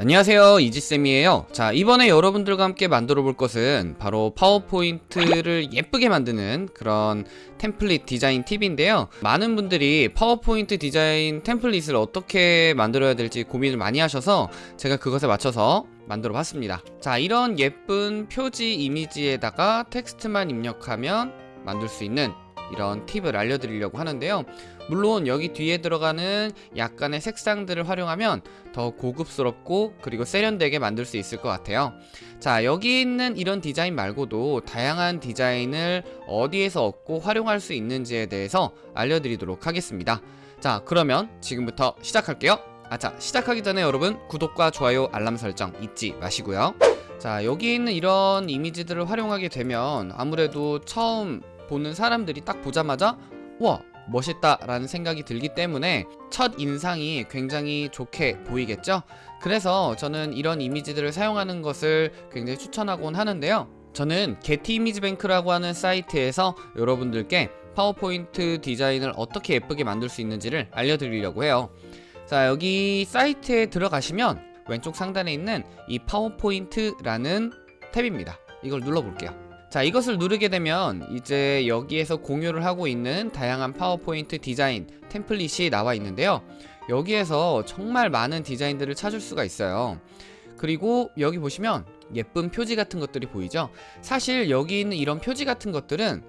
안녕하세요 이지쌤이에요. 자 이번에 여러분들과 함께 만들어 볼 것은 바로 파워포인트를 예쁘게 만드는 그런 템플릿 디자인 팁인데요. 많은 분들이 파워포인트 디자인 템플릿을 어떻게 만들어야 될지 고민을 많이 하셔서 제가 그것에 맞춰서 만들어 봤습니다. 자 이런 예쁜 표지 이미지에다가 텍스트만 입력하면 만들 수 있는 이런 팁을 알려드리려고 하는데요. 물론 여기 뒤에 들어가는 약간의 색상들을 활용하면 더 고급스럽고 그리고 세련되게 만들 수 있을 것 같아요. 자 여기 있는 이런 디자인 말고도 다양한 디자인을 어디에서 얻고 활용할 수 있는지에 대해서 알려드리도록 하겠습니다. 자 그러면 지금부터 시작할게요. 아자 시작하기 전에 여러분 구독과 좋아요 알람 설정 잊지 마시고요. 자 여기 있는 이런 이미지들을 활용하게 되면 아무래도 처음 보는 사람들이 딱 보자마자 와 멋있다 라는 생각이 들기 때문에 첫 인상이 굉장히 좋게 보이겠죠? 그래서 저는 이런 이미지들을 사용하는 것을 굉장히 추천하곤 하는데요. 저는 게티 이미지 뱅크라고 하는 사이트에서 여러분들께 파워포인트 디자인을 어떻게 예쁘게 만들 수 있는지를 알려드리려고 해요. 자 여기 사이트에 들어가시면 왼쪽 상단에 있는 이 파워포인트라는 탭입니다. 이걸 눌러볼게요 자 이것을 누르게 되면 이제 여기에서 공유를 하고 있는 다양한 파워포인트 디자인 템플릿이 나와 있는데요. 여기에서 정말 많은 디자인들을 찾을 수가 있어요. 그리고 여기 보시면 예쁜 표지 같은 것들이 보이죠? 사실 여기 있는 이런 표지 같은 것들은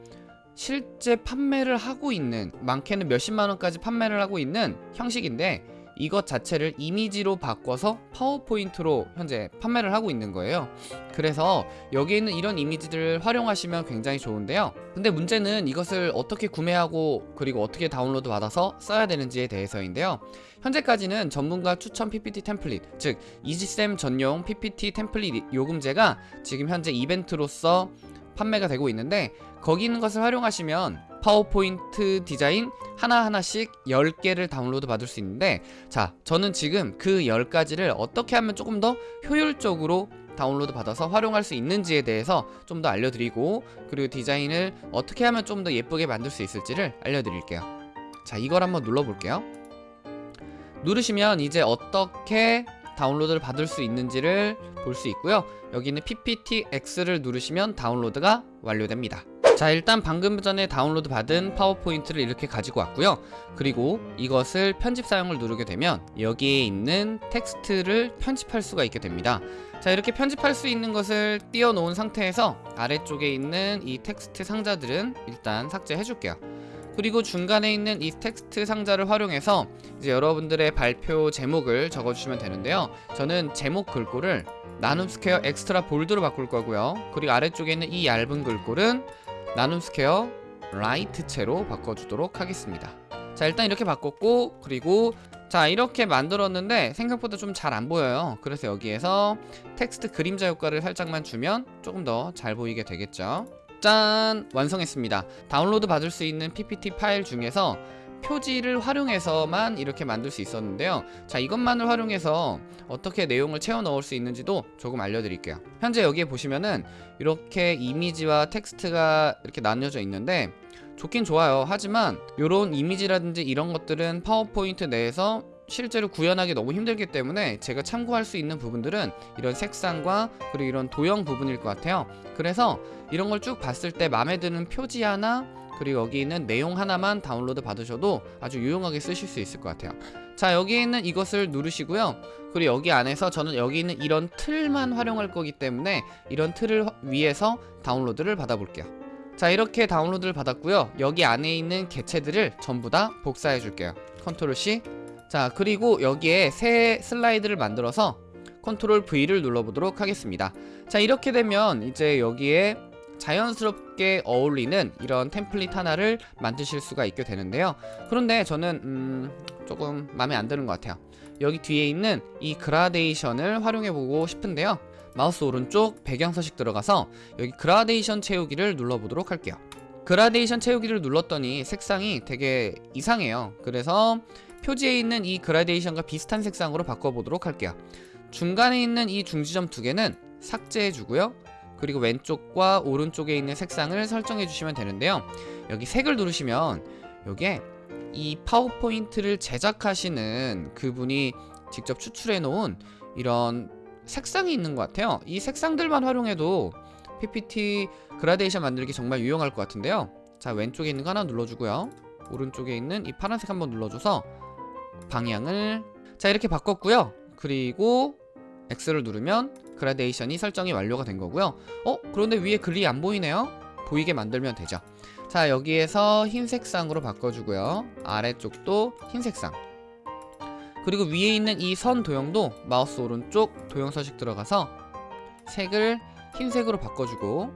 실제 판매를 하고 있는 많게는 몇십만원까지 판매를 하고 있는 형식인데 이것 자체를 이미지로 바꿔서 파워포인트로 현재 판매를 하고 있는 거예요. 그래서 여기 있는 이런 이미지들을 활용하시면 굉장히 좋은데요. 근데 문제는 이것을 어떻게 구매하고 그리고 어떻게 다운로드 받아서 써야 되는지에 대해서인데요. 현재까지는 전문가 추천 PPT template 즉 이지쌤 전용 PPT template 요금제가 지금 현재 이벤트로서 판매가 되고 있는데 거기 있는 것을 활용하시면 파워포인트 디자인 하나하나씩 10개를 다운로드 받을 수 있는데 자 저는 지금 그 10가지를 어떻게 하면 조금 더 효율적으로 다운로드 받아서 활용할 수 있는지에 대해서 좀 더 알려드리고 그리고 디자인을 어떻게 하면 좀 더 예쁘게 만들 수 있을지를 알려드릴게요. 자 이걸 한번 눌러볼게요. 누르시면 이제 어떻게 다운로드를 받을 수 있는지를 볼 수 있고요. 여기는 PPTX를 누르시면 다운로드가 완료됩니다. 자 일단 방금 전에 다운로드 받은 파워포인트를 이렇게 가지고 왔고요. 그리고 이것을 편집 사용을 누르게 되면 여기에 있는 텍스트를 편집할 수가 있게 됩니다. 자 이렇게 편집할 수 있는 것을 띄워 놓은 상태에서 아래쪽에 있는 이 텍스트 상자들은 일단 삭제해 줄게요 그리고 중간에 있는 이 텍스트 상자를 활용해서 이제 여러분들의 발표 제목을 적어주시면 되는데요. 저는 제목 글꼴을 나눔 스퀘어 Extra Bold로 바꿀 거고요. 그리고 아래쪽에 있는 이 얇은 글꼴은 나눔 스퀘어 Light체로 바꿔주도록 하겠습니다. 자 일단 이렇게 바꿨고 그리고 자 이렇게 만들었는데 생각보다 좀 잘 안 보여요. 그래서 여기에서 텍스트 그림자 효과를 살짝만 주면 조금 더 잘 보이게 되겠죠 짠! 완성했습니다. 다운로드 받을 수 있는 PPT 파일 중에서 표지를 활용해서만 이렇게 만들 수 있었는데요. 자 이것만을 활용해서 어떻게 내용을 채워 넣을 수 있는지도 조금 알려드릴게요. 현재 여기에 보시면은 이렇게 이미지와 텍스트가 이렇게 나뉘어져 있는데 좋긴 좋아요. 하지만 이런 이미지라든지 이런 것들은 파워포인트 내에서 실제로 구현하기 너무 힘들기 때문에 제가 참고할 수 있는 부분들은 이런 색상과 그리고 이런 도형 부분일 것 같아요. 그래서 이런 걸 쭉 봤을 때 마음에 드는 표지 하나 그리고 여기 있는 내용 하나만 다운로드 받으셔도 아주 유용하게 쓰실 수 있을 것 같아요. 자 여기 있는 이것을 누르시고요. 그리고 여기 안에서 저는 여기 있는 이런 틀만 활용할 거기 때문에 이런 틀을 위해서 다운로드를 받아 볼게요. 자 이렇게 다운로드를 받았고요. 여기 안에 있는 개체들을 전부 다 복사해 줄게요. Control C 자 그리고 여기에 새 슬라이드를 만들어서 Control V를 눌러보도록 하겠습니다. 자 이렇게 되면 이제 여기에 자연스럽게 어울리는 이런 template 하나를 만드실 수가 있게 되는데요. 그런데 저는 음, 조금 마음에 안 드는 것 같아요. 여기 뒤에 있는 이 그라데이션을 활용해 보고 싶은데요. 마우스 오른쪽 배경 서식 들어가서 여기 그라데이션 채우기를 눌러보도록 할게요. 그라데이션 채우기를 눌렀더니 색상이 되게 이상해요. 그래서 표지에 있는 이 그라데이션과 비슷한 색상으로 바꿔보도록 할게요. 중간에 있는 이 중지점 두 개는 삭제해 주고요. 그리고 왼쪽과 오른쪽에 있는 색상을 설정해 주시면 되는데요. 여기 색을 누르시면 여기에 이 파워포인트를 제작하시는 그분이 직접 추출해 놓은 이런 색상이 있는 것 같아요. 이 색상들만 활용해도 PPT 그라데이션 만들기 정말 유용할 것 같은데요. 자 왼쪽에 있는 거 하나 눌러주고요. 오른쪽에 있는 이 파란색 한번 눌러줘서 방향을 자 이렇게 바꿨고요. 그리고 X를 누르면 그라데이션이 설정이 완료가 된 거고요. 어? 그런데 위에 글이 안 보이네요. 보이게 만들면 되죠. 자 여기에서 흰 색상으로 바꿔주고요. 아래쪽도 흰 색상. 그리고 위에 있는 이 선 도형도 마우스 오른쪽 도형 서식 들어가서 색을 흰색으로 바꿔주고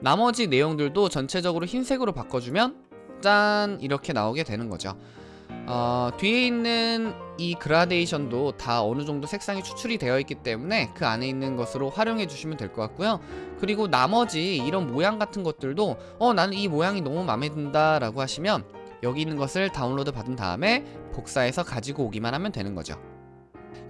나머지 내용들도 전체적으로 흰색으로 바꿔주면 짠! 이렇게 나오게 되는 거죠 어, 뒤에 있는 이 그라데이션도 다 어느 정도 색상이 추출이 되어 있기 때문에 그 안에 있는 것으로 활용해 주시면 될 것 같고요. 그리고 나머지 이런 모양 같은 것들도 어 나는 이 모양이 너무 마음에 든다 라고 하시면 여기 있는 것을 다운로드 받은 다음에 복사해서 가지고 오기만 하면 되는 거죠.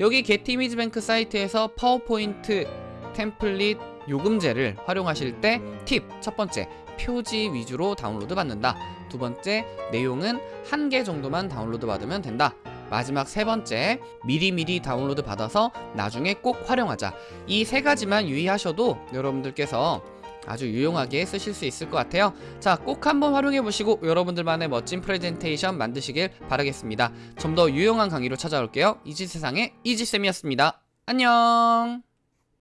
여기 게티이미지뱅크 사이트에서 파워포인트 템플릿 요금제를 활용하실 때 팁 첫 번째 표지 위주로 다운로드 받는다. 두 번째 내용은 한 개 정도만 다운로드 받으면 된다. 마지막 세 번째 미리미리 다운로드 받아서 나중에 꼭 활용하자. 이 세 가지만 유의하셔도 여러분들께서 아주 유용하게 쓰실 수 있을 것 같아요. 자 꼭 한번 활용해 보시고 여러분들만의 멋진 프레젠테이션 만드시길 바라겠습니다. 좀 더 유용한 강의로 찾아올게요. 이지세상의 이지쌤이었습니다. 안녕